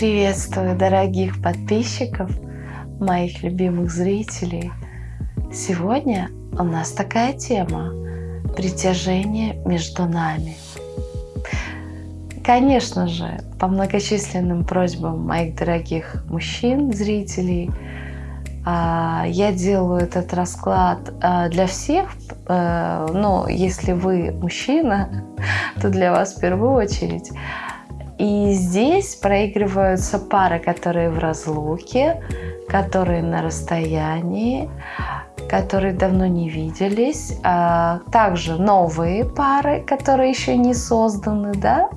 Приветствую дорогих подписчиков, моих любимых зрителей. Сегодня у нас такая тема – притяжение между нами. Конечно же, по многочисленным просьбам моих дорогих мужчин, зрителей, а, я делаю этот расклад а, для всех, э, но если вы мужчина, то для вас в первую очередь – и здесь проигрываются пары, которые в разлуке, которые на расстоянии, которые давно не виделись. А также новые пары, которые еще не созданы, да,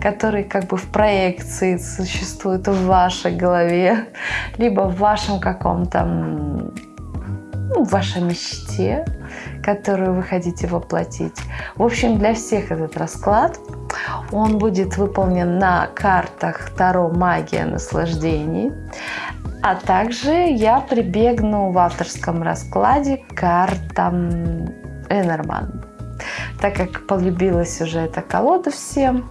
которые как бы в проекции существуют в вашей голове, либо в вашем каком-то, ну, в вашей мечте, которую вы хотите воплотить. В общем, для всех этот расклад – он будет выполнен на картах Таро «Магия наслаждений». А также я прибегну в авторском раскладе к картам Энерман. Так как полюбилась уже эта колода всем,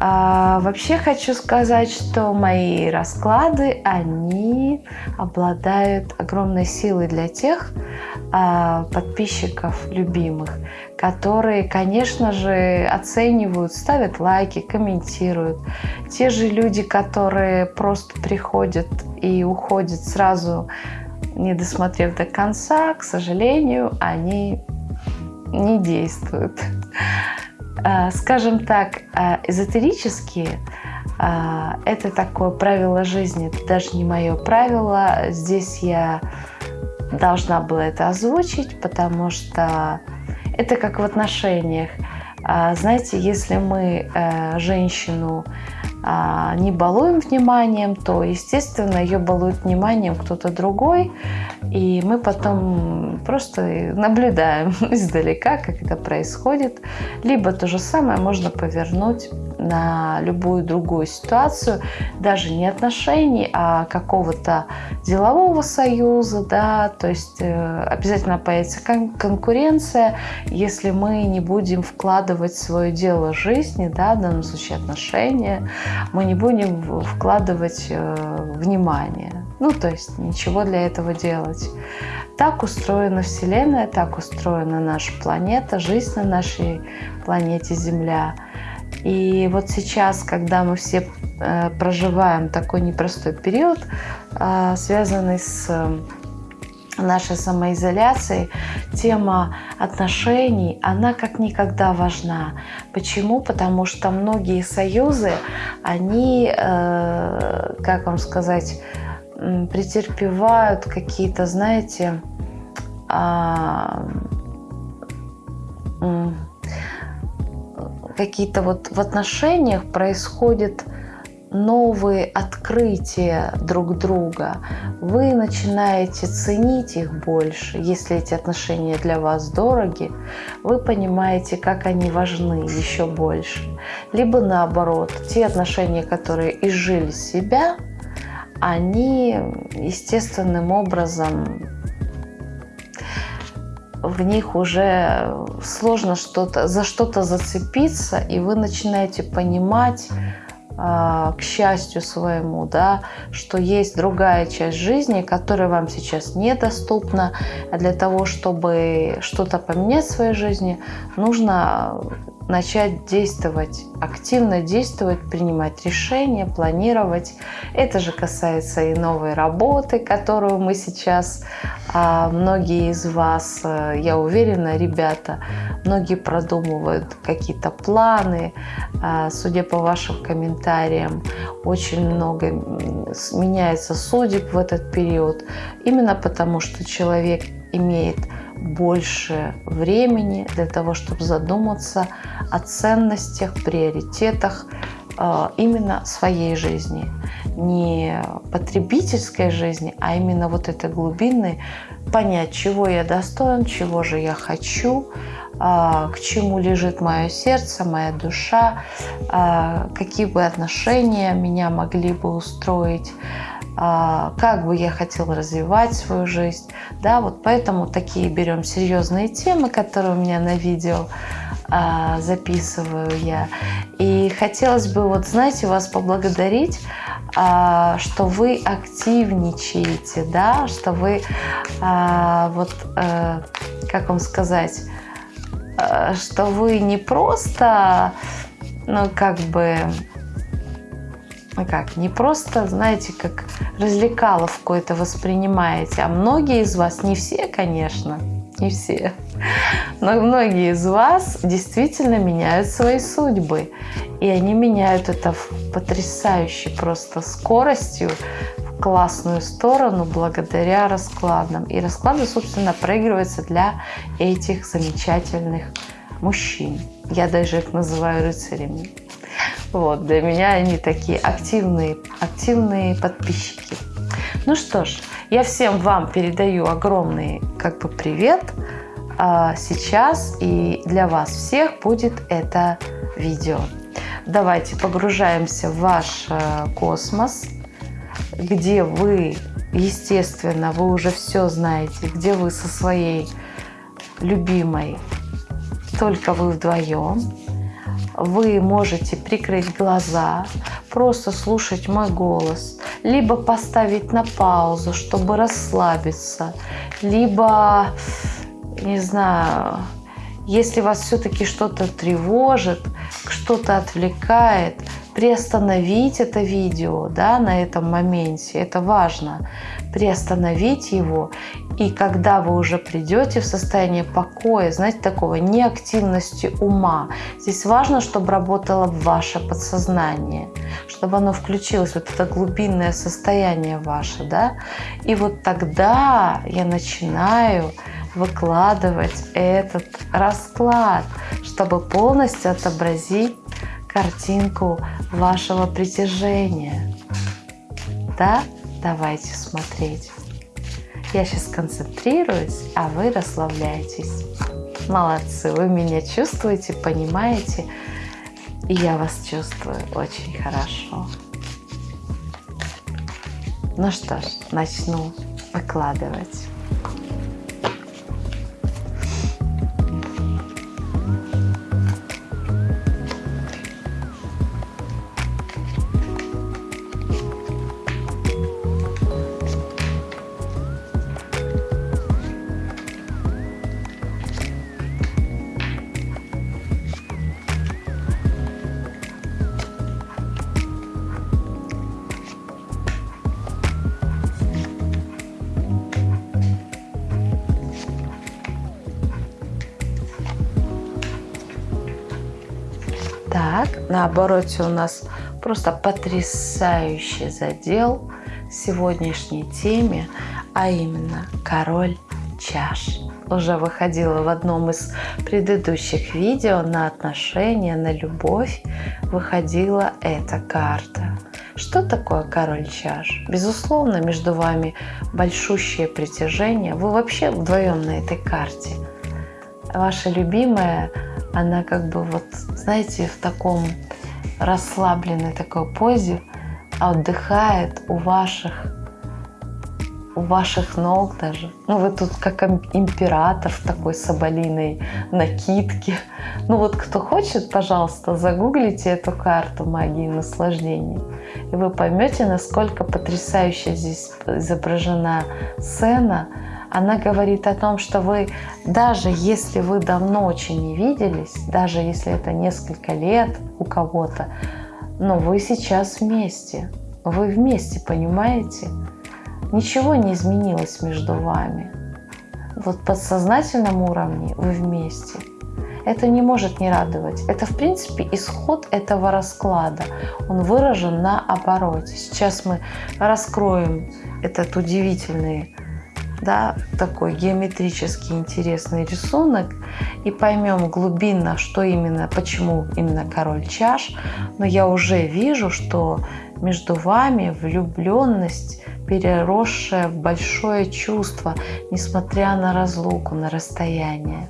а, вообще хочу сказать, что мои расклады, они обладают огромной силой для тех а, подписчиков любимых, которые, конечно же, оценивают, ставят лайки, комментируют. Те же люди, которые просто приходят и уходят сразу, не досмотрев до конца, к сожалению, они не действуют. А, скажем так, а, эзотерические а, это такое правило жизни, это даже не мое правило. Здесь я должна была это озвучить, потому что это как в отношениях. Знаете, если мы э, женщину а, не балуем вниманием, то, естественно, ее балует вниманием кто-то другой, и мы потом просто наблюдаем издалека, как это происходит. Либо то же самое можно повернуть на любую другую ситуацию, даже не отношений, а какого-то делового союза, да, то есть э, обязательно появится кон конкуренция, если мы не будем вкладывать свое дело жизни, да, в данном случае отношения, мы не будем вкладывать э, внимание. Ну, то есть ничего для этого делать. Так устроена Вселенная, так устроена наша планета, жизнь на нашей планете Земля. И вот сейчас, когда мы все э, проживаем такой непростой период, э, связанный с нашей самоизоляции, тема отношений, она как никогда важна. Почему? Потому что многие союзы, они, э, как вам сказать, претерпевают какие-то, знаете, а, какие-то вот в отношениях происходят новые открытия друг друга, вы начинаете ценить их больше. Если эти отношения для вас дороги, вы понимаете, как они важны еще больше. Либо наоборот, те отношения, которые изжили себя, они естественным образом в них уже сложно что-то за что-то зацепиться, и вы начинаете понимать, к счастью своему, да, что есть другая часть жизни, которая вам сейчас недоступна. А для того, чтобы что-то поменять в своей жизни, нужно начать действовать, активно действовать, принимать решения, планировать. Это же касается и новой работы, которую мы сейчас, а, многие из вас, э, я уверена, ребята, многие продумывают какие-то планы. А, судя по вашим комментариям, очень много меняется судеб в этот период. Именно потому, что человек имеет больше времени для того, чтобы задуматься о ценностях, приоритетах э, именно своей жизни. Не потребительской жизни, а именно вот этой глубинной, понять, чего я достоин, чего же я хочу, э, к чему лежит мое сердце, моя душа, э, какие бы отношения меня могли бы устроить, как бы я хотела развивать свою жизнь. Да, вот поэтому такие берем серьезные темы, которые у меня на видео а, записываю я. И хотелось бы, вот знаете, вас поблагодарить а, что вы активничаете, да, что вы а, вот, а, как вам сказать, а, что вы не просто, ну, как бы, как, не просто, знаете, как развлекаловку это воспринимаете, а многие из вас, не все, конечно, не все, но многие из вас действительно меняют свои судьбы. И они меняют это в потрясающей просто скоростью, в классную сторону благодаря раскладам. И расклады, собственно, проигрываются для этих замечательных мужчин. Я даже их называю рыцарями. Вот, для меня они такие активные, активные подписчики. Ну что ж, я всем вам передаю огромный как бы привет а сейчас и для вас всех будет это видео. Давайте погружаемся в ваш э, космос, где вы, естественно, вы уже все знаете, где вы со своей любимой, только вы вдвоем. Вы можете прикрыть глаза, просто слушать мой голос, либо поставить на паузу, чтобы расслабиться, либо не знаю, если вас все-таки что-то тревожит, что-то отвлекает, приостановить это видео да, на этом моменте. Это важно. Приостановить его. И когда вы уже придете в состояние покоя, знаете, такого неактивности ума, здесь важно, чтобы работало ваше подсознание, чтобы оно включилось, вот это глубинное состояние ваше, да. И вот тогда я начинаю выкладывать этот расклад, чтобы полностью отобразить картинку вашего притяжения. Да? Давайте смотреть. Я сейчас концентрируюсь, а вы расслабляйтесь. Молодцы, вы меня чувствуете, понимаете, и я вас чувствую очень хорошо. Ну что ж, начну выкладывать. На обороте у нас просто потрясающий задел сегодняшней теме, а именно король чаш. Уже выходила в одном из предыдущих видео на отношения, на любовь, выходила эта карта. Что такое король чаш? Безусловно, между вами большущее притяжение. Вы вообще вдвоем на этой карте. Ваша любимая она как бы вот, знаете, в таком расслабленной такой позе отдыхает у ваших у ваших ног даже. Ну, вы тут как император в такой соболиной накидке. Ну, вот кто хочет, пожалуйста, загуглите эту карту магии наслаждения. И вы поймете, насколько потрясающе здесь изображена сцена, она говорит о том, что вы, даже если вы давно очень не виделись, даже если это несколько лет у кого-то, но вы сейчас вместе. Вы вместе, понимаете? Ничего не изменилось между вами. Вот подсознательном уровне вы вместе. Это не может не радовать. Это, в принципе, исход этого расклада. Он выражен на обороте. Сейчас мы раскроем этот удивительный да, такой геометрически интересный рисунок и поймем глубинно, что именно, почему именно король чаш. Но я уже вижу, что между вами влюбленность, переросшая в большое чувство, несмотря на разлуку, на расстояние.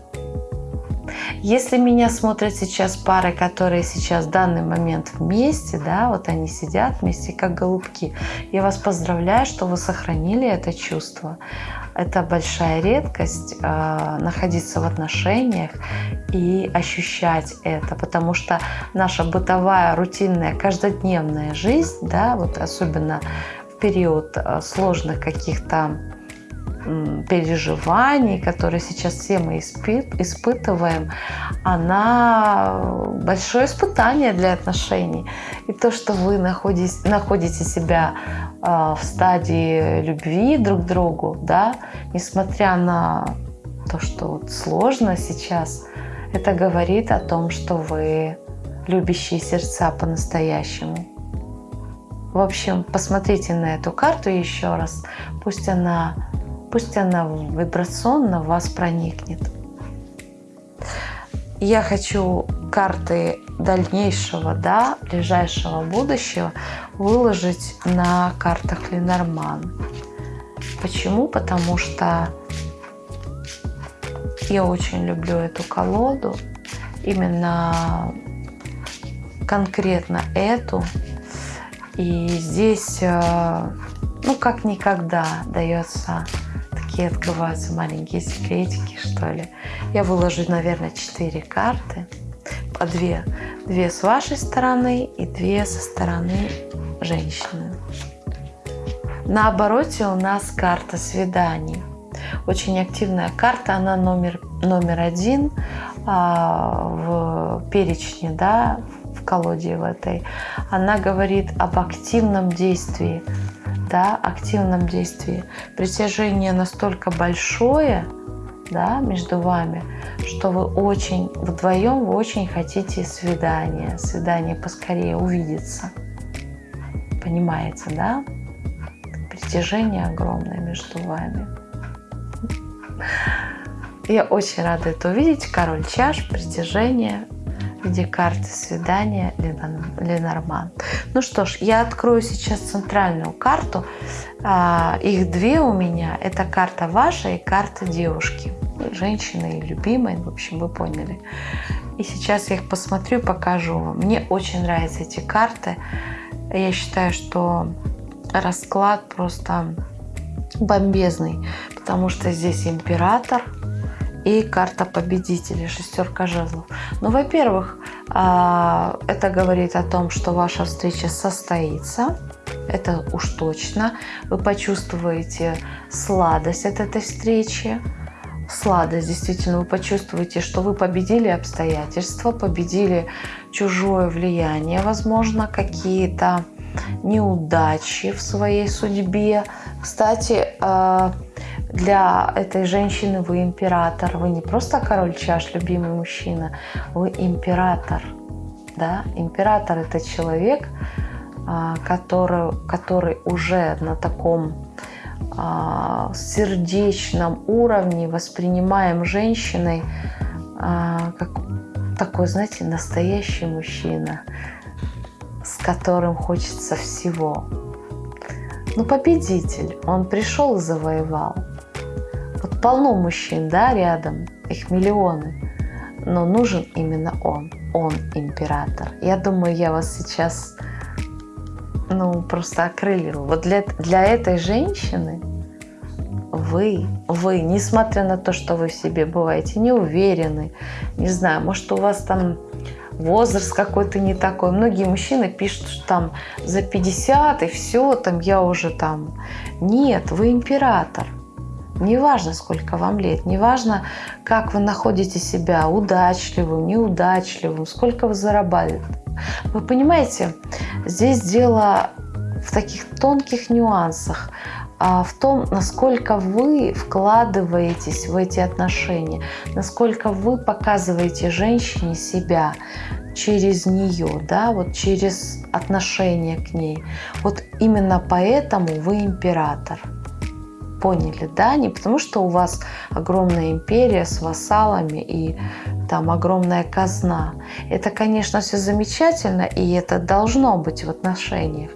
Если меня смотрят сейчас пары, которые сейчас в данный момент вместе, да, вот они сидят вместе, как голубки, я вас поздравляю, что вы сохранили это чувство. Это большая редкость э, находиться в отношениях и ощущать это, потому что наша бытовая, рутинная, каждодневная жизнь, да, вот особенно в период э, сложных каких-то переживаний, которые сейчас все мы испытываем, она большое испытание для отношений. И то, что вы находитесь, находите себя э, в стадии любви друг к другу, да, несмотря на то, что вот сложно сейчас, это говорит о том, что вы любящие сердца по-настоящему. В общем, посмотрите на эту карту еще раз. Пусть она пусть она вибрационно в вас проникнет. Я хочу карты дальнейшего, да, ближайшего будущего выложить на картах Ленорман. Почему? Потому что я очень люблю эту колоду, именно конкретно эту. И здесь, э, ну, как никогда дается такие открываются маленькие секретики, что ли. Я выложу, наверное, 4 карты. По 2. Две с вашей стороны и две со стороны женщины. На обороте у нас карта свиданий. Очень активная карта, она номер, номер один а, в перечне, да, в колоде в этой. Она говорит об активном действии да, активном действии. Притяжение настолько большое да, между вами, что вы очень, вдвоем вы очень хотите свидания, свидание поскорее увидеться. Понимаете, да? Притяжение огромное между вами. Я очень рада это увидеть. Король чаш, притяжение, в виде карты свидания Ленорман. Ну что ж, я открою сейчас центральную карту. А, их две у меня. Это карта ваша и карта девушки. Женщины и любимой, в общем, вы поняли. И сейчас я их посмотрю покажу вам. Мне очень нравятся эти карты. Я считаю, что расклад просто бомбезный, потому что здесь император – и карта победителя, шестерка жезлов. Ну, во-первых, а, это говорит о том, что ваша встреча состоится, это уж точно. Вы почувствуете сладость от этой встречи, сладость, действительно, вы почувствуете, что вы победили обстоятельства, победили чужое влияние, возможно, какие-то неудачи в своей судьбе. Кстати, а, для этой женщины вы император. Вы не просто король чаш, любимый мужчина, вы император. Да? Император – это человек, а, который, который уже на таком а, сердечном уровне воспринимаем женщиной а, как такой, знаете, настоящий мужчина, с которым хочется всего. Ну, победитель, он пришел и завоевал. Полно мужчин, да, рядом, их миллионы. Но нужен именно он. Он император. Я думаю, я вас сейчас, ну, просто окрылила. Вот для, для этой женщины вы, вы, несмотря на то, что вы в себе бываете не уверены, не знаю, может, у вас там возраст какой-то не такой. Многие мужчины пишут, что там за 50 и все, там я уже там. Нет, вы император. Неважно, сколько вам лет, неважно, как вы находите себя, удачливым, неудачливым, сколько вы зарабатываете. Вы понимаете, здесь дело в таких тонких нюансах, а в том, насколько вы вкладываетесь в эти отношения, насколько вы показываете женщине себя через нее, да, вот через отношение к ней. Вот именно поэтому вы император поняли, да, не потому что у вас огромная империя с вассалами и там огромная казна. Это, конечно, все замечательно, и это должно быть в отношениях.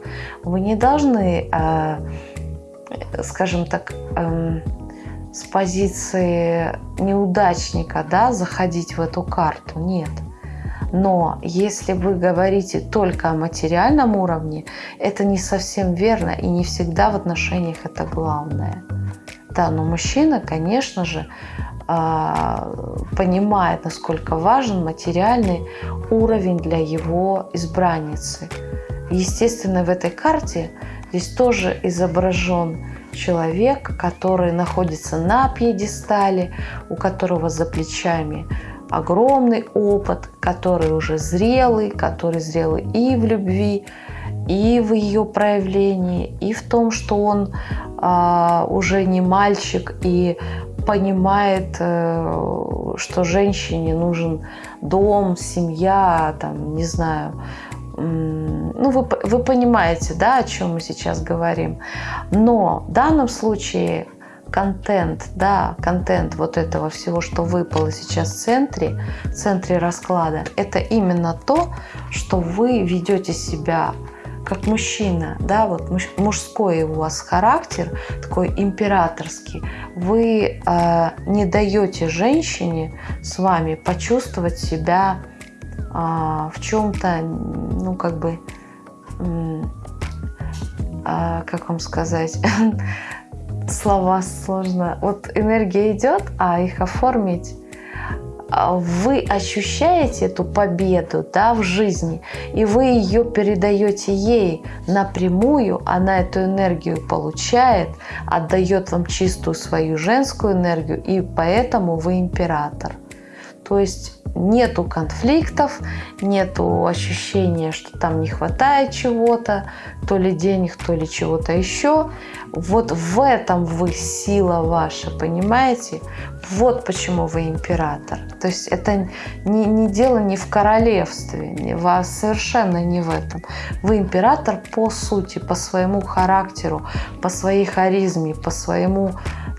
Вы не должны, э, скажем так, э, с позиции неудачника, да, заходить в эту карту. Нет. Но если вы говорите только о материальном уровне, это не совсем верно и не всегда в отношениях это главное. Да, но мужчина, конечно же, а, понимает, насколько важен материальный уровень для его избранницы. Естественно, в этой карте здесь тоже изображен человек, который находится на пьедестале, у которого за плечами огромный опыт, который уже зрелый, который зрелый и в любви, и в ее проявлении, и в том, что он а, уже не мальчик и понимает, э, что женщине нужен дом, семья, там, не знаю, ну, вы, вы понимаете, да, о чем мы сейчас говорим. Но в данном случае контент, да, контент вот этого всего, что выпало сейчас в центре, в центре расклада, это именно то, что вы ведете себя как мужчина, да, вот мужской у вас характер, такой императорский, вы э, не даете женщине с вами почувствовать себя э, в чем-то, ну, как бы, э, как вам сказать, слова сложно. Вот энергия идет, а их оформить а вы ощущаете эту победу да, в жизни, и вы ее передаете ей напрямую, она эту энергию получает, отдает вам чистую свою женскую энергию, и поэтому вы император. То есть нету конфликтов, нету ощущения, что там не хватает чего-то, то ли денег, то ли чего-то еще. Вот в этом вы сила ваша, понимаете? Вот почему вы император. То есть это не, не дело не в королевстве, вас совершенно не в этом. Вы император по сути, по своему характеру, по своей харизме, по своему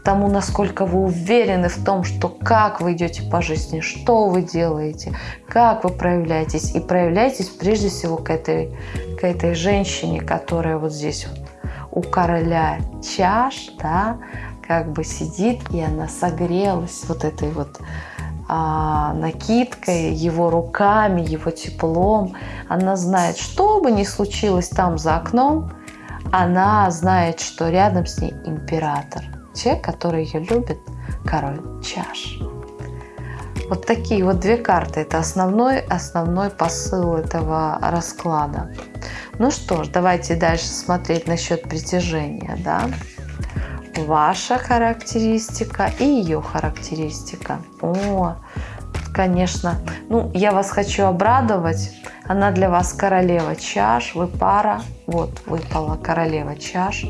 тому, насколько вы уверены в том, что как вы идете по жизни, что вы делаете, как вы проявляетесь. И проявляетесь прежде всего к этой, к этой женщине, которая вот здесь вот у короля чаш, да, как бы сидит, и она согрелась вот этой вот а, накидкой, его руками, его теплом. Она знает, что бы ни случилось там за окном, она знает, что рядом с ней император. Человек, который ее любит, король чаш. Вот такие вот две карты. Это основной, основной посыл этого расклада. Ну что ж, давайте дальше смотреть насчет притяжения. Да? Ваша характеристика и ее характеристика. О, конечно. Ну, я вас хочу обрадовать. Она для вас королева чаш. Вы пара. Вот, выпала королева чаш.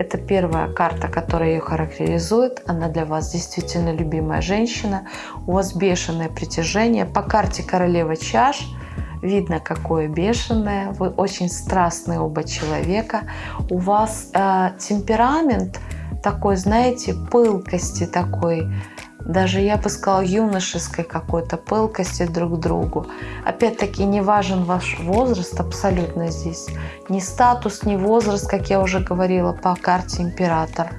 Это первая карта, которая ее характеризует. Она для вас действительно любимая женщина. У вас бешеное притяжение. По карте королева чаш – Видно, какое бешеное. Вы очень страстные оба человека. У вас э, темперамент такой, знаете, пылкости такой, даже я бы сказала юношеской какой-то пылкости друг к другу. Опять-таки не важен ваш возраст абсолютно здесь. Ни статус, ни возраст, как я уже говорила по карте император.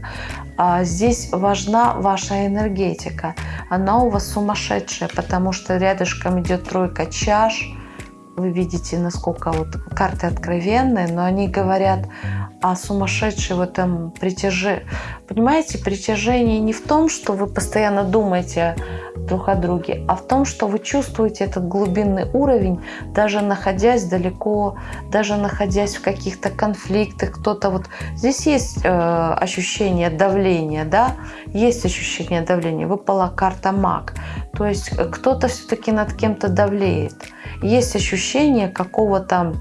А здесь важна ваша энергетика. Она у вас сумасшедшая, потому что рядышком идет тройка чаш, вы видите, насколько вот карты откровенные, но они говорят о сумасшедшей в этом притяжении. Понимаете, притяжение не в том, что вы постоянно думаете друг о друге, а в том, что вы чувствуете этот глубинный уровень, даже находясь далеко, даже находясь в каких-то конфликтах. Кто-то вот здесь есть э, ощущение давления, да, есть ощущение давления. Выпала карта маг, то есть кто-то все-таки над кем-то давлеет есть ощущение какого-то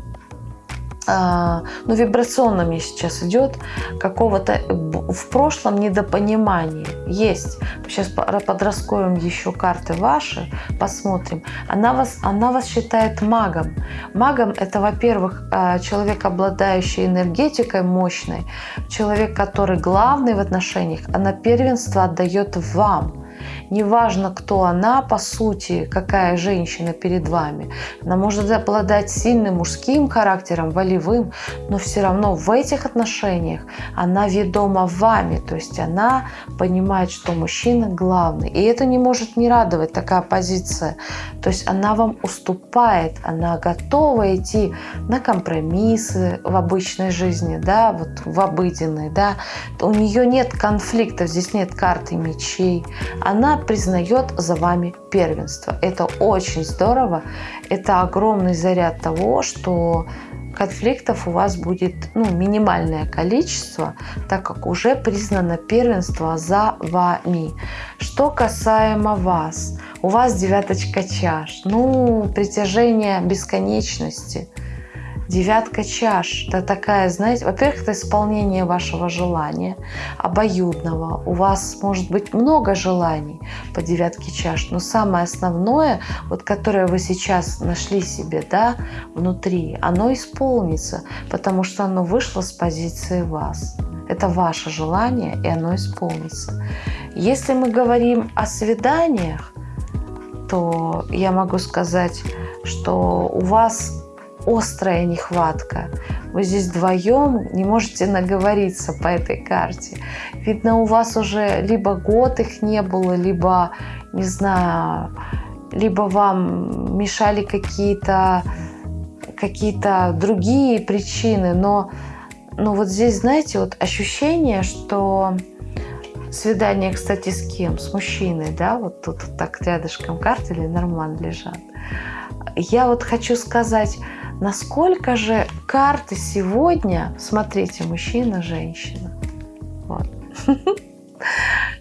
ну, вибрационно мне сейчас идет, какого-то в прошлом недопонимания. Есть. Сейчас подраскроем еще карты ваши, посмотрим. Она вас, она вас считает магом. Магом это, во-первых, а, человек, обладающий энергетикой мощной, человек, который главный в отношениях, она первенство отдает вам. Неважно, кто она, по сути, какая женщина перед вами. Она может обладать сильным мужским характером, волевым, но все равно в этих отношениях она ведома вами. То есть она понимает, что мужчина главный. И это не может не радовать, такая позиция. То есть она вам уступает, она готова идти на компромиссы в обычной жизни, да, вот в обыденной, да. У нее нет конфликтов, здесь нет карты мечей. Она признает за вами первенство. Это очень здорово. Это огромный заряд того, что конфликтов у вас будет ну, минимальное количество, так как уже признано первенство за вами. Что касаемо вас, у вас девяточка чаш, ну, притяжение бесконечности – Девятка чаш – это такая, знаете, во-первых, это исполнение вашего желания, обоюдного. У вас может быть много желаний по девятке чаш, но самое основное, вот которое вы сейчас нашли себе, да, внутри, оно исполнится, потому что оно вышло с позиции вас. Это ваше желание, и оно исполнится. Если мы говорим о свиданиях, то я могу сказать, что у вас острая нехватка. Вы здесь вдвоем не можете наговориться по этой карте. Видно, у вас уже либо год их не было, либо, не знаю, либо вам мешали какие-то какие-то другие причины, но, но вот здесь, знаете, вот ощущение, что свидание, кстати, с кем? С мужчиной, да, вот тут вот так рядышком карты или норман лежат. Я вот хочу сказать, Насколько же карты сегодня, смотрите, мужчина, женщина. Вот.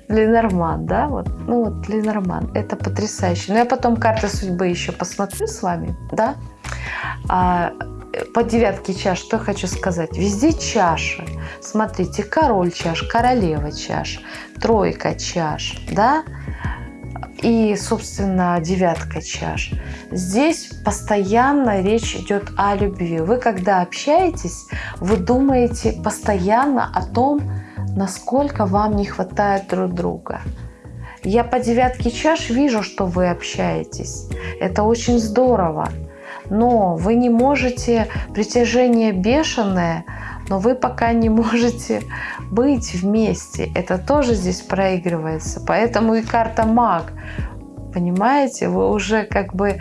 Ленорман, да, вот, ну вот Ленорман, это потрясающе. Но я потом карты судьбы еще посмотрю с вами, да. А, по девятке чаш, что хочу сказать, везде чаши. Смотрите, король чаш, королева чаш, тройка чаш, да, и, собственно, девятка чаш. Здесь постоянно речь идет о любви. Вы, когда общаетесь, вы думаете постоянно о том, насколько вам не хватает друг друга. Я по девятке чаш вижу, что вы общаетесь. Это очень здорово. Но вы не можете, притяжение бешеное – но вы пока не можете быть вместе. Это тоже здесь проигрывается. Поэтому и карта маг. Понимаете, вы уже как бы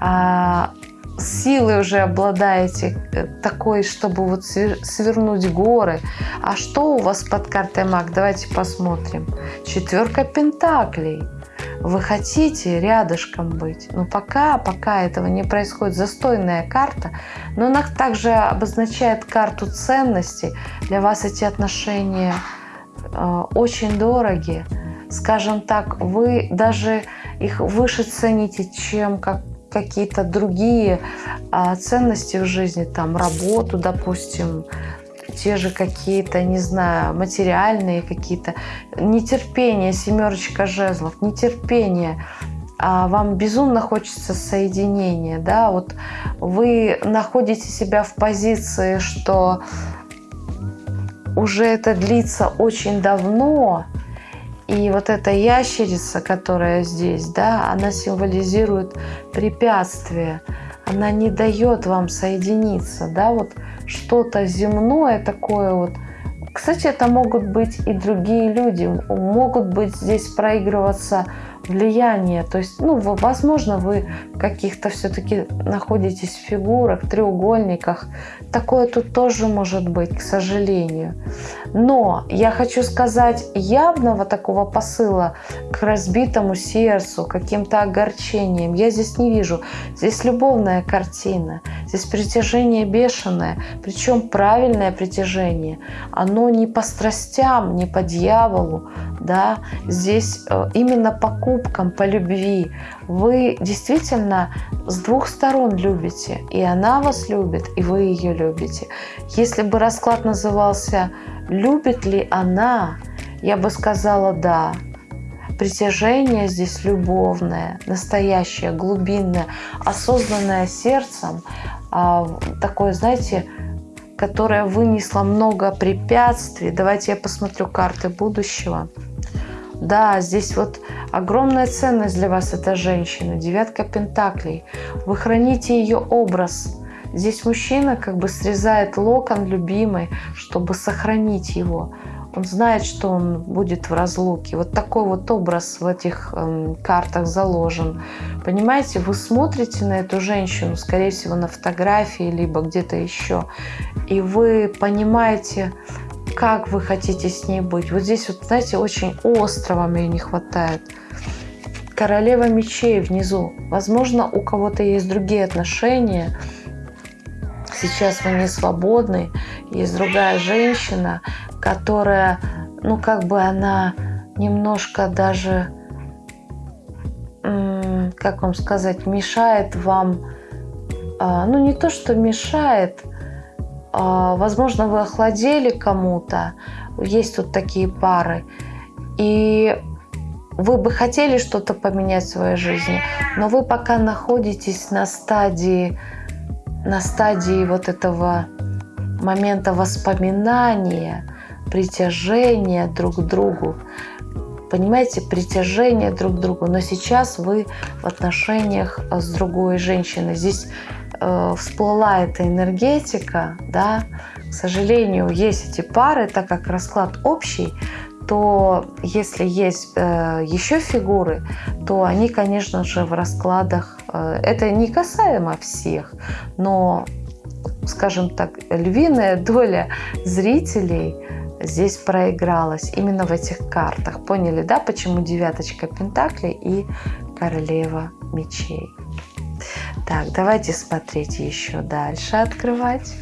а, силой уже обладаете э, такой, чтобы вот свернуть горы. А что у вас под картой маг? Давайте посмотрим. Четверка пентаклей вы хотите рядышком быть. Но пока, пока этого не происходит, застойная карта, но она также обозначает карту ценностей. Для вас эти отношения э, очень дороги. Скажем так, вы даже их выше цените, чем как какие-то другие а, ценности в жизни, там работу, допустим, те же какие-то, не знаю, материальные какие-то, нетерпение, семерочка жезлов, нетерпение, а вам безумно хочется соединения, да, вот вы находите себя в позиции, что уже это длится очень давно, и вот эта ящерица, которая здесь, да, она символизирует препятствие, она не дает вам соединиться, да, вот что-то земное такое вот. Кстати, это могут быть и другие люди, могут быть здесь проигрываться влияние. То есть, ну, возможно, вы каких-то все-таки находитесь в фигурах, треугольниках. Такое тут тоже может быть, к сожалению. Но я хочу сказать, явного такого посыла к разбитому сердцу, каким-то огорчением я здесь не вижу. Здесь любовная картина, здесь притяжение бешеное, причем правильное притяжение. Оно не по страстям, не по дьяволу, да, здесь э, именно по кубкам, по любви. Вы действительно с двух сторон любите, и она вас любит, и вы ее любите. Если бы расклад назывался «Любит ли она?», я бы сказала «да». Притяжение здесь любовное, настоящее, глубинное, осознанное сердцем, а, такое, знаете, которое вынесло много препятствий. Давайте я посмотрю карты будущего Да, здесь вот огромная ценность для вас эта женщина, девятка пентаклей. Вы храните ее образ. Здесь мужчина как бы срезает локон любимой, чтобы сохранить его. Он знает, что он будет в разлуке. Вот такой вот образ в этих э, картах заложен. Понимаете, вы смотрите на эту женщину, скорее всего, на фотографии, либо где-то еще, и вы понимаете, как вы хотите с ней быть. Вот здесь вот, знаете, очень остро вам ее не хватает. Королева мечей внизу. Возможно, у кого-то есть другие отношения. Сейчас вы не свободны. Есть другая женщина, которая, ну, как бы она немножко даже, как вам сказать, мешает вам, а, ну, не то, что мешает, возможно, вы охладели кому-то, есть тут такие пары, и вы бы хотели что-то поменять в своей жизни, но вы пока находитесь на стадии, на стадии вот этого момента воспоминания, притяжения друг к другу. Понимаете, притяжение друг к другу. Но сейчас вы в отношениях с другой женщиной. Здесь э, всплыла эта энергетика, да, к сожалению, есть эти пары, так как расклад общий, то если есть э, еще фигуры, то они, конечно же, в раскладах, э, это не касаемо всех, но, скажем так, львиная доля зрителей здесь проигралась именно в этих картах. Поняли, да, почему девяточка пентаклей и королева мечей? Так, давайте смотреть еще дальше, открывать.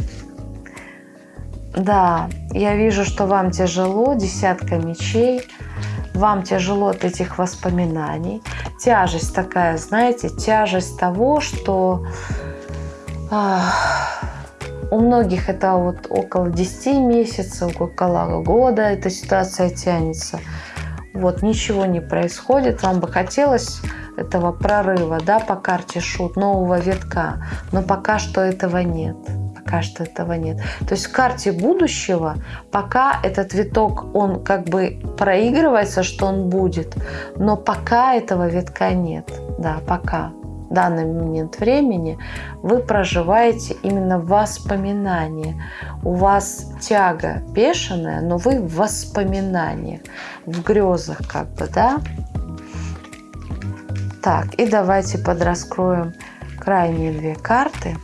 Да, я вижу, что вам тяжело, десятка мечей. Вам тяжело от этих воспоминаний. Тяжесть такая, знаете, тяжесть того, что у многих это вот около 10 месяцев, около года эта ситуация тянется. Вот, ничего не происходит. Вам бы хотелось этого прорыва, да, по карте шут, нового витка, но пока что этого нет. Пока что этого нет. То есть в карте будущего пока этот виток, он как бы проигрывается, что он будет, но пока этого витка нет. Да, пока данный момент времени вы проживаете именно воспоминания. У вас тяга бешеная, но вы в воспоминаниях, в грезах как бы, да? Так, и давайте подраскроем крайние две карты.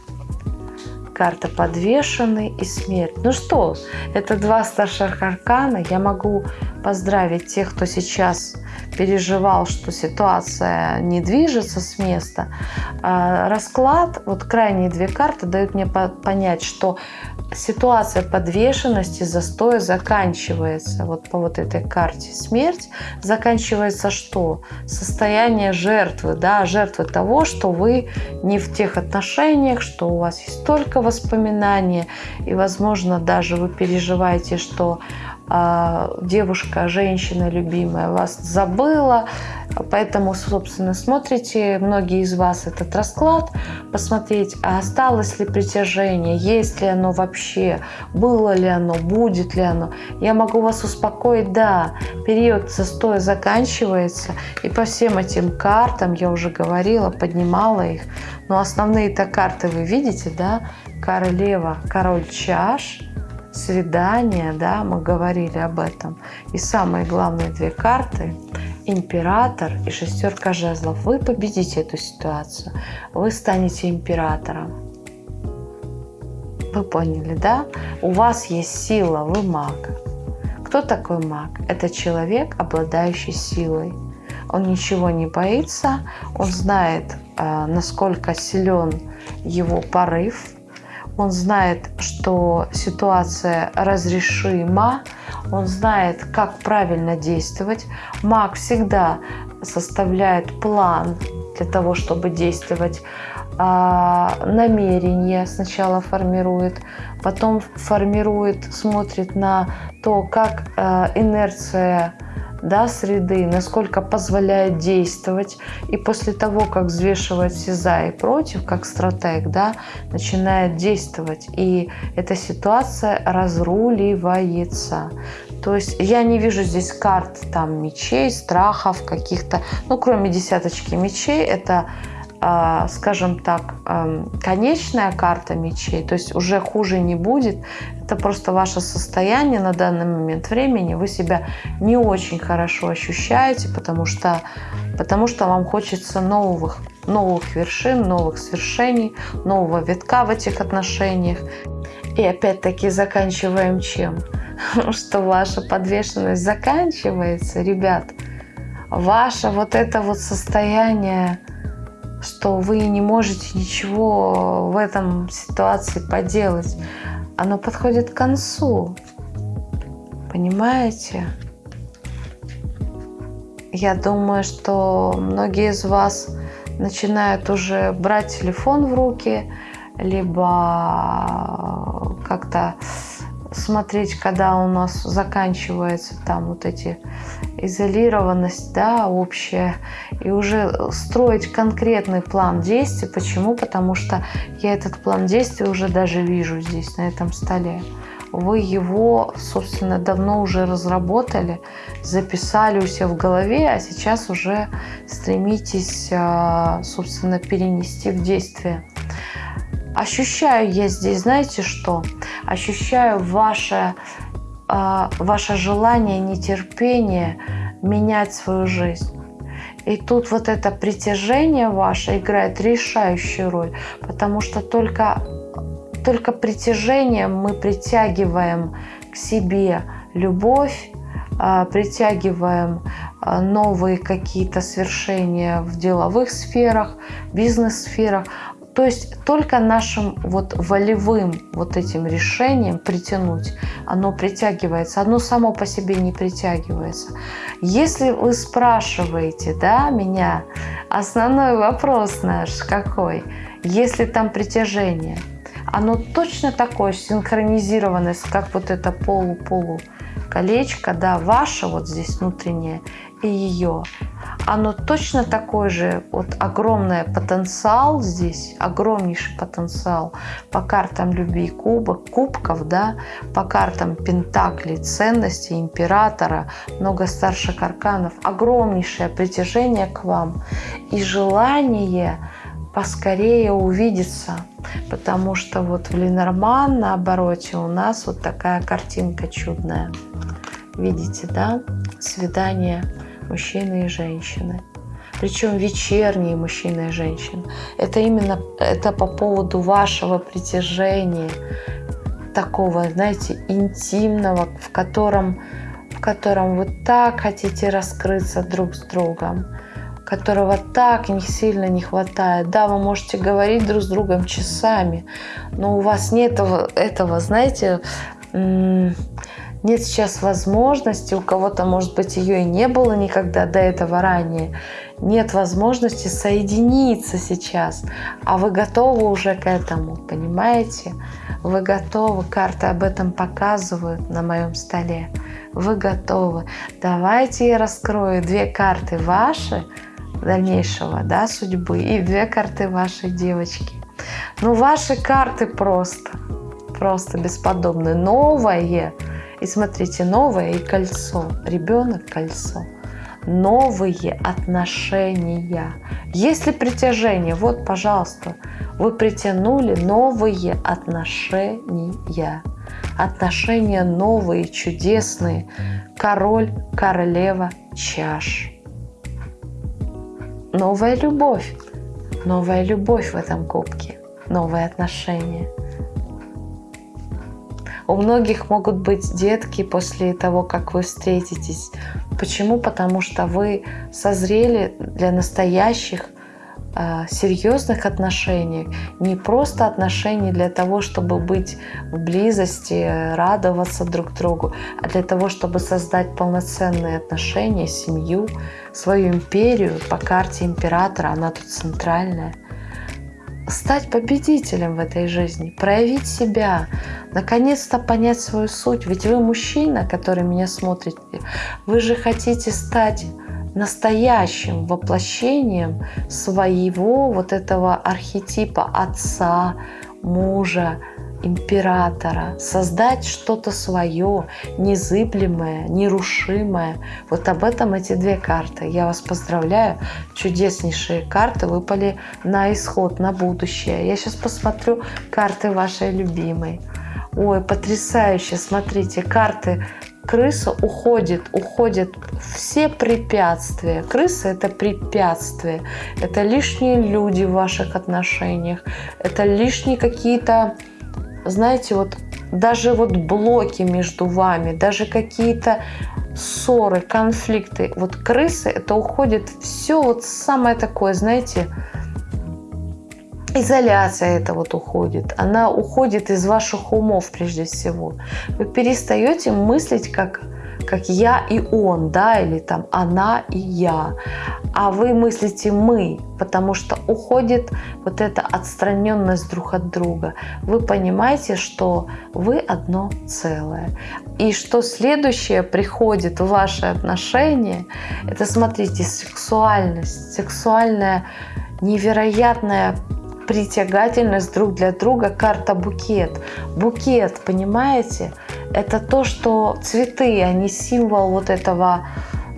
Карта подвешенный и смерть. Ну что, это два старших аркана. Я могу поздравить тех, кто сейчас переживал, что ситуация не движется с места. А, расклад, вот крайние две карты дают мне понять, что ситуация подвешенности, застоя заканчивается. Вот по вот этой карте смерть заканчивается что? Состояние жертвы, да, жертвы того, что вы не в тех отношениях, что у вас есть только воспоминания, и, возможно, даже вы переживаете, что девушка, женщина любимая вас забыла, поэтому, собственно, смотрите, многие из вас этот расклад, посмотреть, а осталось ли притяжение, есть ли оно вообще, было ли оно, будет ли оно. Я могу вас успокоить, да, период застоя заканчивается, и по всем этим картам, я уже говорила, поднимала их, но основные-то карты вы видите, да, королева, король чаш – свидания, да, мы говорили об этом. И самые главные две карты – император и шестерка жезлов. Вы победите эту ситуацию, вы станете императором. Вы поняли, да? У вас есть сила, вы маг. Кто такой маг? Это человек, обладающий силой. Он ничего не боится, он знает, э, насколько силен его порыв, он знает, что ситуация разрешима, он знает, как правильно действовать. Маг всегда составляет план для того, чтобы действовать. А, намерение сначала формирует, потом формирует, смотрит на то, как а, инерция да, среды, насколько позволяет действовать. И после того, как взвешивать все за и против, как стратег, да, начинает действовать. И эта ситуация разруливается. То есть я не вижу здесь карт там мечей, страхов каких-то, ну кроме десяточки мечей, это скажем так, конечная карта мечей, то есть уже хуже не будет. Это просто ваше состояние на данный момент времени. Вы себя не очень хорошо ощущаете, потому что, потому что вам хочется новых, новых вершин, новых свершений, нового витка в этих отношениях. И опять-таки заканчиваем чем? Что ваша подвешенность заканчивается, ребят. Ваше вот это вот состояние что вы не можете ничего в этом ситуации поделать. Оно подходит к концу. Понимаете? Я думаю, что многие из вас начинают уже брать телефон в руки, либо как-то смотреть, когда у нас заканчивается там вот эти изолированность, да, общая, и уже строить конкретный план действий. Почему? Потому что я этот план действий уже даже вижу здесь, на этом столе. Вы его, собственно, давно уже разработали, записали у себя в голове, а сейчас уже стремитесь, а, собственно, перенести в действие. Ощущаю я здесь, знаете что? Ощущаю ваше, ваше желание, нетерпение менять свою жизнь. И тут вот это притяжение ваше играет решающую роль, потому что только, только притяжением мы притягиваем к себе любовь, а, притягиваем а, новые какие-то свершения в деловых сферах, бизнес-сферах. То есть только нашим вот волевым вот этим решением притянуть, оно притягивается, оно само по себе не притягивается. Если вы спрашиваете, да, меня, основной вопрос наш какой? Если там притяжение, оно точно такое синхронизированное, как вот это полу-полу колечко, да, ваше вот здесь внутреннее и ее оно точно такой же, вот огромный потенциал здесь, огромнейший потенциал по картам любви кубок, кубков, да, по картам пентаклей, ценностей, императора, много старших арканов, огромнейшее притяжение к вам и желание поскорее увидеться, потому что вот в Ленорман на обороте у нас вот такая картинка чудная. Видите, да? Свидание мужчины и женщины. Причем вечерние мужчины и женщины. Это именно это по поводу вашего притяжения, такого, знаете, интимного, в котором, в котором вы так хотите раскрыться друг с другом которого так не сильно не хватает. Да, вы можете говорить друг с другом часами, но у вас нет этого, этого знаете, нет сейчас возможности, у кого-то, может быть, ее и не было никогда до этого ранее, нет возможности соединиться сейчас, а вы готовы уже к этому, понимаете? Вы готовы, карты об этом показывают на моем столе. Вы готовы. Давайте я раскрою две карты ваши дальнейшего да, судьбы и две карты вашей девочки. Ну, ваши карты просто, просто бесподобные. Новое – и смотрите, новое и кольцо. Ребенок – кольцо. Новые отношения. Если притяжение, вот, пожалуйста, вы притянули новые отношения. Отношения новые, чудесные. Король, королева, чаш. Новая любовь. Новая любовь в этом кубке. Новые отношения. У многих могут быть детки после того, как вы встретитесь. Почему? Потому что вы созрели для настоящих э, серьезных отношений, не просто отношений для того, чтобы быть в близости, радоваться друг другу, а для того, чтобы создать полноценные отношения, семью, свою империю по карте императора, она тут центральная стать победителем в этой жизни, проявить себя, наконец-то понять свою суть. Ведь вы мужчина, который меня смотрит, вы же хотите стать настоящим воплощением своего вот этого архетипа отца, мужа, императора, создать что-то свое, незыблемое, нерушимое. Вот об этом эти две карты. Я вас поздравляю. Чудеснейшие карты выпали на исход, на будущее. Я сейчас посмотрю карты вашей любимой. Ой, потрясающе, смотрите, карты крыса уходит, уходят все препятствия. Крыса – это препятствие, это лишние люди в ваших отношениях, это лишние какие-то знаете, вот даже вот блоки между вами, даже какие-то ссоры, конфликты, вот крысы, это уходит все вот самое такое, знаете, изоляция это вот уходит. Она уходит из ваших умов прежде всего. Вы перестаете мыслить как как я и он, да, или там она и я. А вы мыслите мы, потому что уходит вот эта отстраненность друг от друга. Вы понимаете, что вы одно целое. И что следующее приходит в ваши отношения, это, смотрите, сексуальность, сексуальная невероятная притягательность друг для друга, карта букет. Букет, понимаете? Это то, что цветы, они символ вот этого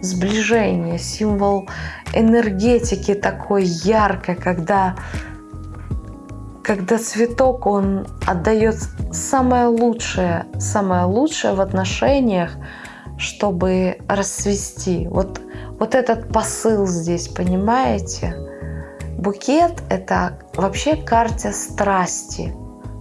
сближения, символ энергетики такой яркой, когда, когда цветок, он отдает самое лучшее, самое лучшее в отношениях, чтобы расцвести. Вот, вот этот посыл здесь, понимаете? Букет – это вообще карта страсти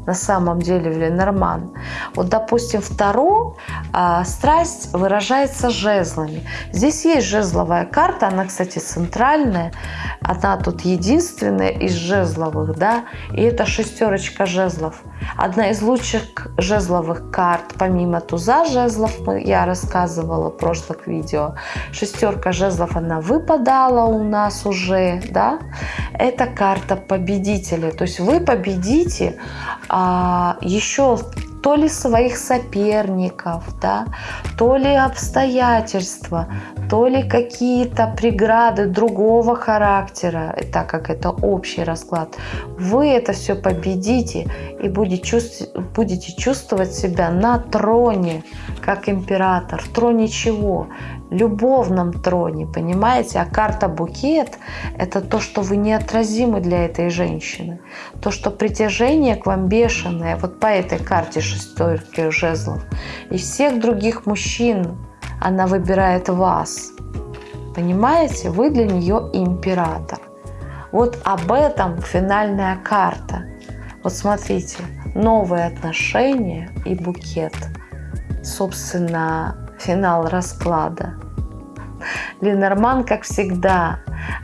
на самом деле в Ленорман. Вот, допустим, вторую а, страсть выражается жезлами. Здесь есть жезловая карта, она, кстати, центральная. Она тут единственная из жезловых, да, и это шестерочка жезлов. Одна из лучших жезловых карт, помимо туза жезлов, я рассказывала в прошлых видео. Шестерка жезлов, она выпадала у нас уже, да. Это карта победителя. То есть вы победите а, еще то ли своих соперников, да, то ли обстоятельства, то ли какие-то преграды другого характера, так как это общий расклад, вы это все победите и будете чувствовать, будете чувствовать себя на троне, как император. В троне чего? Любовном троне, понимаете? А карта букет – это то, что вы неотразимы для этой женщины. То, что притяжение к вам бешеное, вот по этой карте шестерки жезлов. И всех других мужчин она выбирает вас. Понимаете? Вы для нее император. Вот об этом финальная карта. Вот смотрите, новые отношения и букет. Собственно, финал расклада. Ленорман, как всегда,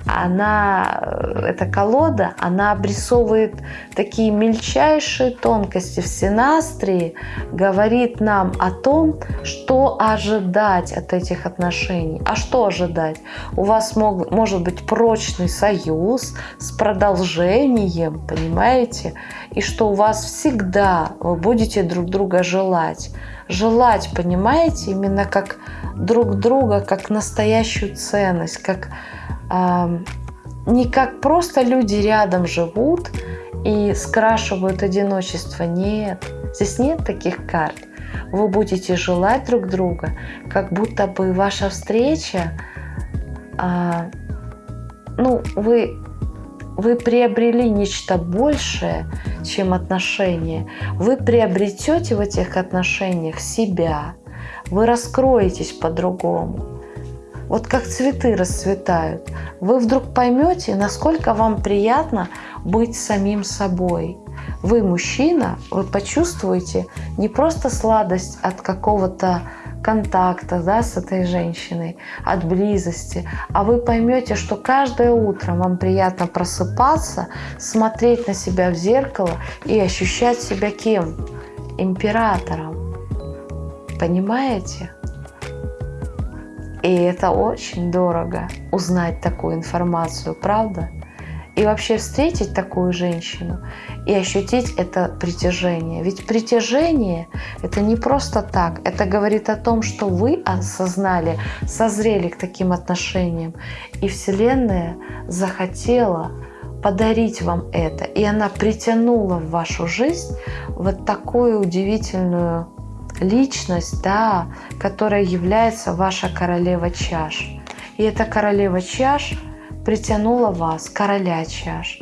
она, э, эта колода, она обрисовывает такие мельчайшие тонкости в синастрии, говорит нам о том, что ожидать от этих отношений. А что ожидать? У вас мог, может быть прочный союз с продолжением, понимаете? И что у вас всегда вы будете друг друга желать. Желать, понимаете, именно как друг друга, как настоящую ценность, как не как просто люди рядом живут и скрашивают одиночество. Нет, здесь нет таких карт. Вы будете желать друг друга, как будто бы ваша встреча, а, ну, вы, вы приобрели нечто большее, чем отношения. Вы приобретете в этих отношениях себя. Вы раскроетесь по-другому вот как цветы расцветают, вы вдруг поймете, насколько вам приятно быть самим собой. Вы мужчина, вы почувствуете не просто сладость от какого-то контакта да, с этой женщиной, от близости, а вы поймете, что каждое утро вам приятно просыпаться, смотреть на себя в зеркало и ощущать себя кем? Императором. Понимаете? И это очень дорого узнать такую информацию, правда? И вообще встретить такую женщину и ощутить это притяжение. Ведь притяжение – это не просто так. Это говорит о том, что вы осознали, созрели к таким отношениям. И Вселенная захотела подарить вам это. И она притянула в вашу жизнь вот такую удивительную личность, да, которая является ваша королева чаш. И эта королева чаш притянула вас, короля чаш.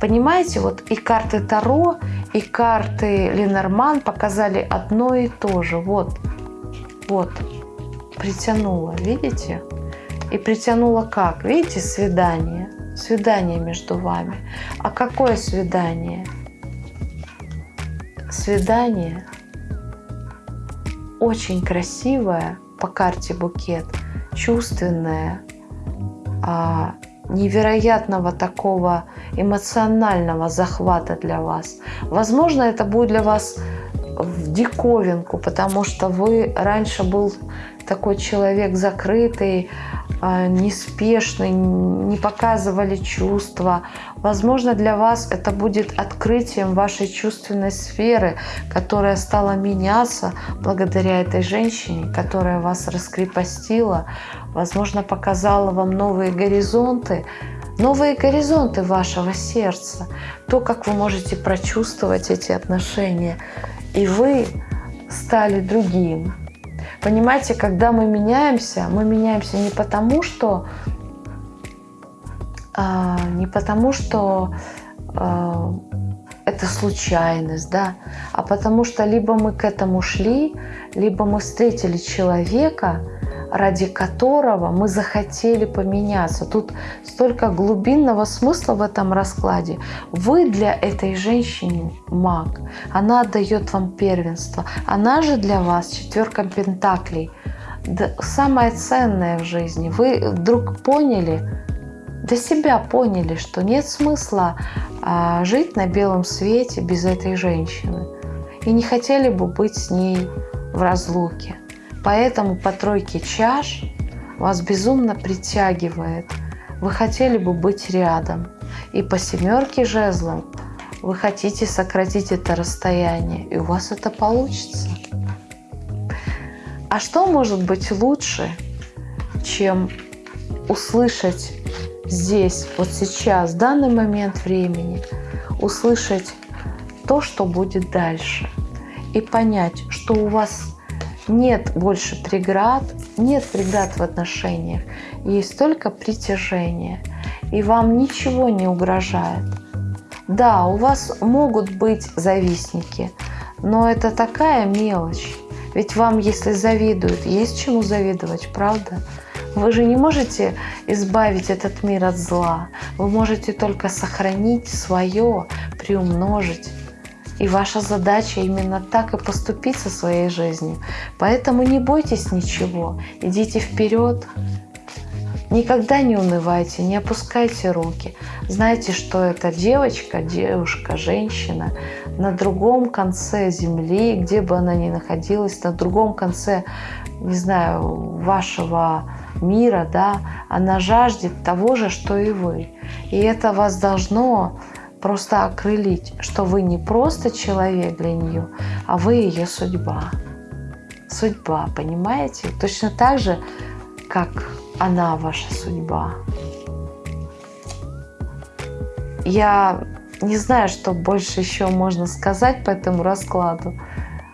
Понимаете, вот и карты Таро, и карты Ленорман показали одно и то же. Вот, вот, притянула, видите? И притянула как? Видите, свидание. Свидание между вами. А какое свидание? Свидание очень красивое по карте букет, чувственное, а, невероятного такого эмоционального захвата для вас. Возможно, это будет для вас в диковинку, потому что вы раньше был такой человек закрытый, а, неспешный, не показывали чувства. Возможно, для вас это будет открытием вашей чувственной сферы, которая стала меняться благодаря этой женщине, которая вас раскрепостила, возможно, показала вам новые горизонты, новые горизонты вашего сердца, то, как вы можете прочувствовать эти отношения. И вы стали другим, Понимаете, когда мы меняемся, мы меняемся не потому, что а, не потому, что а, это случайность, да, а потому что либо мы к этому шли, либо мы встретили человека, ради которого мы захотели поменяться. Тут столько глубинного смысла в этом раскладе. Вы для этой женщины маг. Она отдает вам первенство. Она же для вас четверка пентаклей. Самое ценное в жизни. Вы вдруг поняли, для себя поняли, что нет смысла а, жить на белом свете без этой женщины. И не хотели бы быть с ней в разлуке. Поэтому по тройке чаш вас безумно притягивает. Вы хотели бы быть рядом. И по семерке жезлов вы хотите сократить это расстояние, и у вас это получится. А что может быть лучше, чем услышать здесь, вот сейчас, в данный момент времени, услышать то, что будет дальше, и понять, что у вас нет больше преград, нет преград в отношениях, есть только притяжение, и вам ничего не угрожает. Да, у вас могут быть завистники, но это такая мелочь. Ведь вам, если завидуют, есть чему завидовать, правда? Вы же не можете избавить этот мир от зла. Вы можете только сохранить свое, приумножить. И ваша задача именно так и поступить со своей жизнью. Поэтому не бойтесь ничего, идите вперед. Никогда не унывайте, не опускайте руки. Знайте, что это девочка, девушка, женщина на другом конце земли, где бы она ни находилась, на другом конце, не знаю, вашего мира, да, она жаждет того же, что и вы. И это вас должно просто окрылить, что вы не просто человек для нее, а вы ее судьба. Судьба, понимаете? Точно так же, как она ваша судьба. Я не знаю, что больше еще можно сказать по этому раскладу.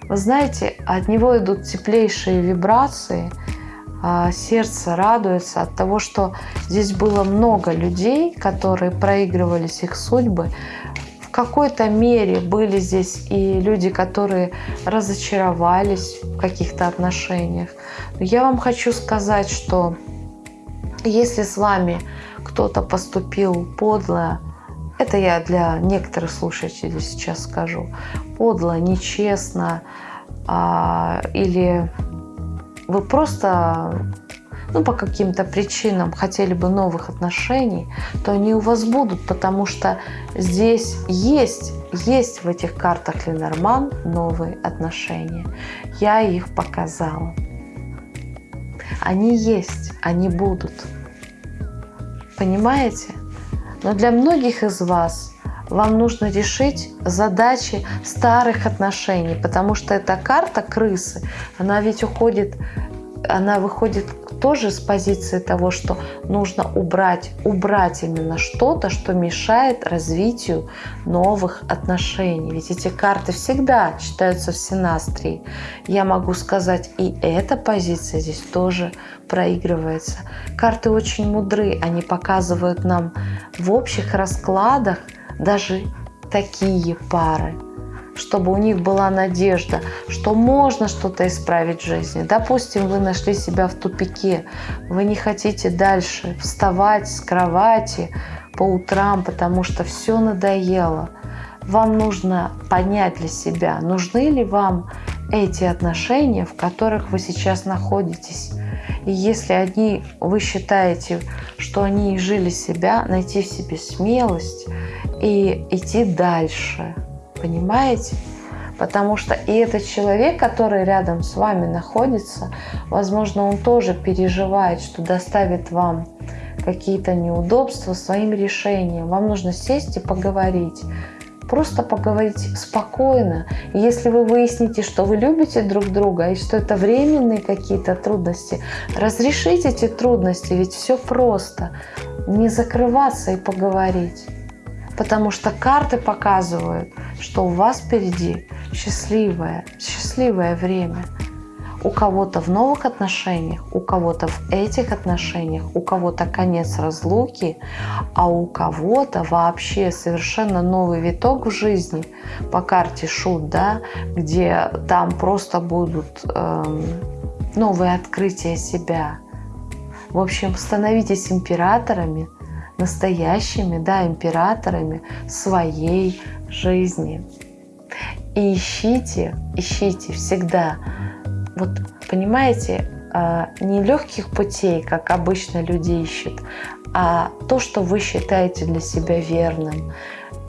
Вы знаете, от него идут теплейшие вибрации – сердце радуется от того, что здесь было много людей, которые проигрывались их судьбы. В какой-то мере были здесь и люди, которые разочаровались в каких-то отношениях. Но я вам хочу сказать, что если с вами кто-то поступил подло, это я для некоторых слушателей сейчас скажу, подло, нечестно а, или вы просто ну, по каким-то причинам хотели бы новых отношений, то они у вас будут, потому что здесь есть, есть в этих картах Ленорман новые отношения. Я их показала. Они есть, они будут. Понимаете? Но для многих из вас вам нужно решить задачи старых отношений, потому что эта карта крысы, она ведь уходит, она выходит тоже с позиции того, что нужно убрать, убрать именно что-то, что мешает развитию новых отношений. Ведь эти карты всегда читаются в синастрии. Я могу сказать, и эта позиция здесь тоже проигрывается. Карты очень мудры, они показывают нам в общих раскладах даже такие пары – чтобы у них была надежда, что можно что-то исправить в жизни. Допустим, вы нашли себя в тупике, вы не хотите дальше вставать с кровати по утрам, потому что все надоело. Вам нужно понять для себя, нужны ли вам эти отношения, в которых вы сейчас находитесь. И если они, вы считаете, что они изжили себя, найти в себе смелость и идти дальше – Понимаете? Потому что и этот человек, который рядом с вами находится, возможно, он тоже переживает, что доставит вам какие-то неудобства своим решением. Вам нужно сесть и поговорить. Просто поговорить спокойно. И если вы выясните, что вы любите друг друга и что это временные какие-то трудности, разрешите эти трудности, ведь все просто. Не закрываться и поговорить. Потому что карты показывают, что у вас впереди счастливое, счастливое время. У кого-то в новых отношениях, у кого-то в этих отношениях, у кого-то конец разлуки, а у кого-то вообще совершенно новый виток в жизни по карте Шут, да, где там просто будут эм, новые открытия себя. В общем, становитесь императорами, настоящими, да, императорами своей жизни. И ищите, ищите всегда, вот понимаете, а, не легких путей, как обычно люди ищут, а то, что вы считаете для себя верным.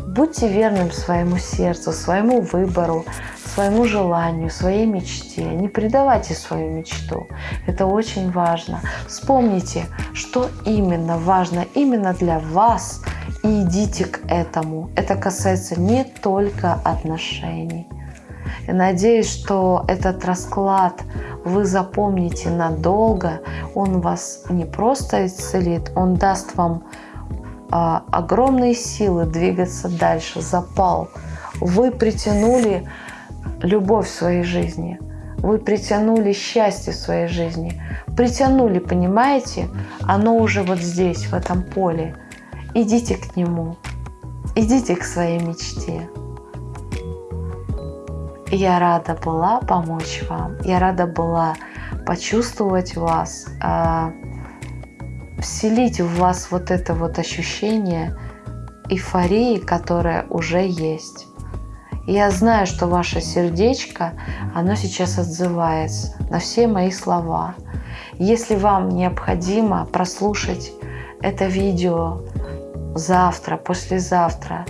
Будьте верным своему сердцу, своему выбору, своему желанию, своей мечте. Не предавайте свою мечту. Это очень важно. Вспомните, что именно важно именно для вас и идите к этому. Это касается не только отношений. Я надеюсь, что этот расклад вы запомните надолго. Он вас не просто исцелит, он даст вам а, огромные силы двигаться дальше, запал. Вы притянули любовь в своей жизни, вы притянули счастье в своей жизни, притянули, понимаете? Оно уже вот здесь, в этом поле. Идите к нему, идите к своей мечте. Я рада была помочь вам, я рада была почувствовать вас, а, вселить в вас вот это вот ощущение эйфории, которое уже есть. я знаю, что ваше сердечко, оно сейчас отзывается на все мои слова. Если вам необходимо прослушать это видео завтра, послезавтра,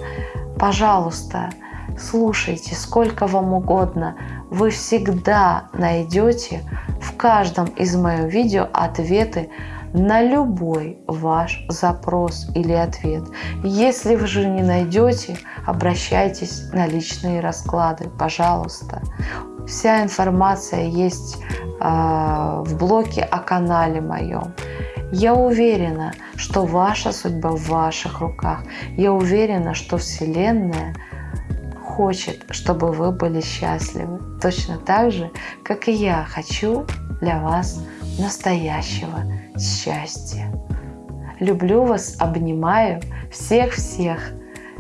пожалуйста, слушайте сколько вам угодно. Вы всегда найдете в каждом из моих видео ответы на любой ваш запрос или ответ. Если вы же не найдете, обращайтесь на личные расклады, пожалуйста. Вся информация есть э, в блоке о канале моем. Я уверена, что ваша судьба в ваших руках. Я уверена, что Вселенная хочет, чтобы вы были счастливы. Точно так же, как и я хочу для вас настоящего счастья. Люблю вас, обнимаю всех-всех.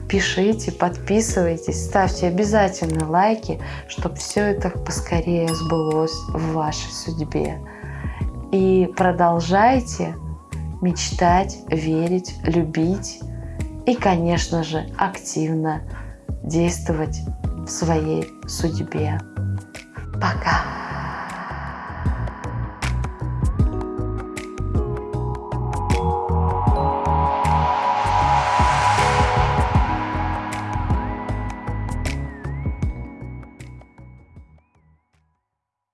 Пишите, подписывайтесь, ставьте обязательно лайки, чтобы все это поскорее сбылось в вашей судьбе. И продолжайте мечтать, верить, любить и, конечно же, активно действовать в своей судьбе. Пока!